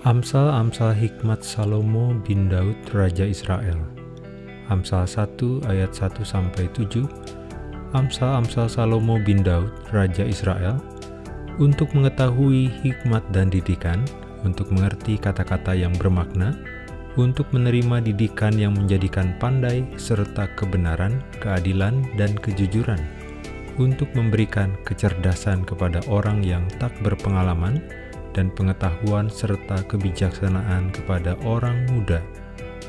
Amsal-amsal hikmat Salomo bin Daud Raja Israel. Amsal 1 ayat 1 sampai 7 Amsal-amsal Salomo bin Daud Raja Israel. Untuk mengetahui hikmat dan didikan, untuk mengerti kata-kata yang bermakna, untuk menerima didikan yang menjadikan pandai serta kebenaran, keadilan, dan kejujuran, untuk memberikan kecerdasan kepada orang yang tak berpengalaman, dan pengetahuan serta kebijaksanaan kepada orang muda.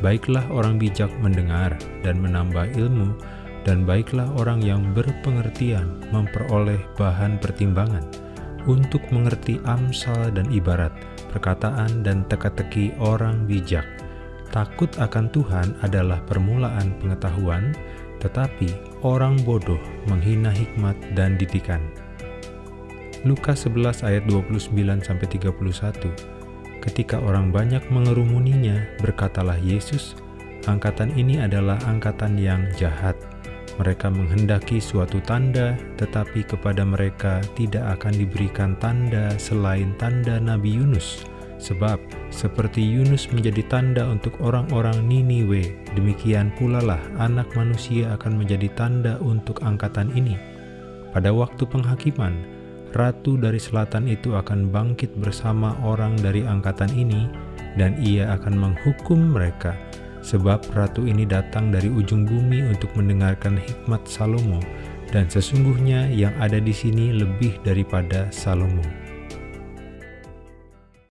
Baiklah orang bijak mendengar dan menambah ilmu, dan baiklah orang yang berpengertian memperoleh bahan pertimbangan untuk mengerti amsal dan ibarat, perkataan dan teka-teki orang bijak. Takut akan Tuhan adalah permulaan pengetahuan, tetapi orang bodoh menghina hikmat dan didikan. Lukas 11 ayat 29-31 Ketika orang banyak mengerumuninya, berkatalah Yesus, Angkatan ini adalah angkatan yang jahat. Mereka menghendaki suatu tanda, tetapi kepada mereka tidak akan diberikan tanda selain tanda Nabi Yunus. Sebab, seperti Yunus menjadi tanda untuk orang-orang Niniwe, demikian pula lah anak manusia akan menjadi tanda untuk angkatan ini. Pada waktu penghakiman, ratu dari selatan itu akan bangkit bersama orang dari angkatan ini, dan ia akan menghukum mereka, sebab ratu ini datang dari ujung bumi untuk mendengarkan hikmat Salomo, dan sesungguhnya yang ada di sini lebih daripada Salomo.